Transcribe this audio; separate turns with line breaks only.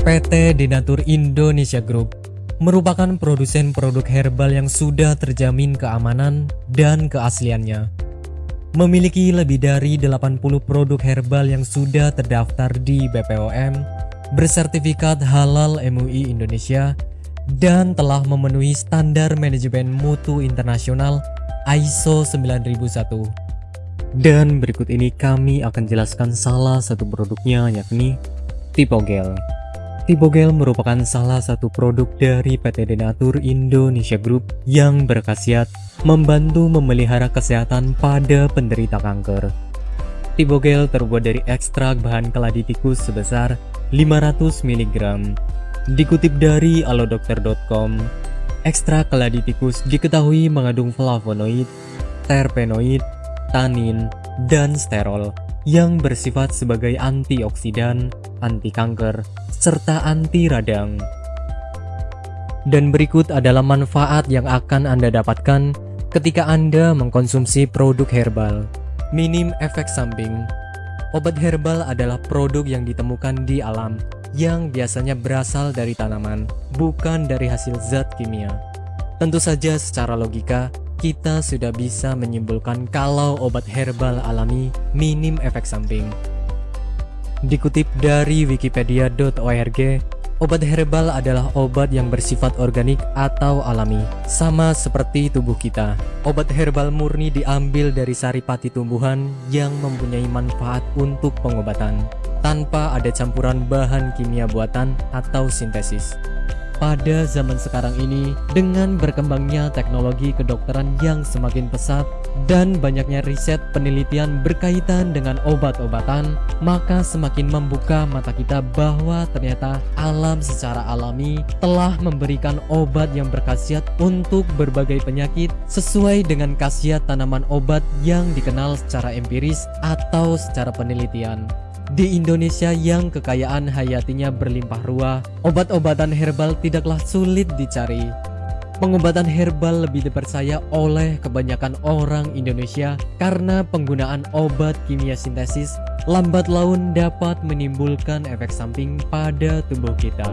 PT Denatur Indonesia Group merupakan produsen produk herbal yang sudah terjamin keamanan dan keasliannya. Memiliki lebih dari 80 produk herbal yang sudah terdaftar di BPOM, bersertifikat halal MUI Indonesia, dan telah memenuhi standar manajemen mutu internasional ISO 9001. Dan berikut ini kami akan jelaskan salah satu produknya yakni Tipogel. Tipogel merupakan salah satu produk dari PT Denatur Indonesia Group yang berkhasiat membantu memelihara kesehatan pada penderita kanker. Tipogel terbuat dari ekstrak bahan keladi tikus sebesar 500 mg. Dikutip dari alodokter.com, ekstrak keladi tikus diketahui mengandung flavonoid, terpenoid, tanin, dan sterol yang bersifat sebagai antioksidan, anti kanker, serta anti radang. Dan berikut adalah manfaat yang akan Anda dapatkan ketika Anda mengkonsumsi produk herbal. Minim efek samping. Obat herbal adalah produk yang ditemukan di alam yang biasanya berasal dari tanaman, bukan dari hasil zat kimia. Tentu saja secara logika, kita sudah bisa menyimpulkan kalau obat herbal alami minim efek samping. Dikutip dari wikipedia.org, obat herbal adalah obat yang bersifat organik atau alami, sama seperti tubuh kita. Obat herbal murni diambil dari saripati tumbuhan yang mempunyai manfaat untuk pengobatan, tanpa ada campuran bahan kimia buatan atau sintesis. Pada zaman sekarang ini, dengan berkembangnya teknologi kedokteran yang semakin pesat dan banyaknya riset penelitian berkaitan dengan obat-obatan, maka semakin membuka mata kita bahwa ternyata alam secara alami telah memberikan obat yang berkhasiat untuk berbagai penyakit sesuai dengan khasiat tanaman obat yang dikenal secara empiris atau secara penelitian. Di Indonesia yang kekayaan hayatinya berlimpah ruah, obat-obatan herbal tidaklah sulit dicari. Pengobatan herbal lebih dipercaya oleh kebanyakan orang Indonesia karena penggunaan obat kimia sintesis lambat laun dapat menimbulkan efek samping pada tubuh kita.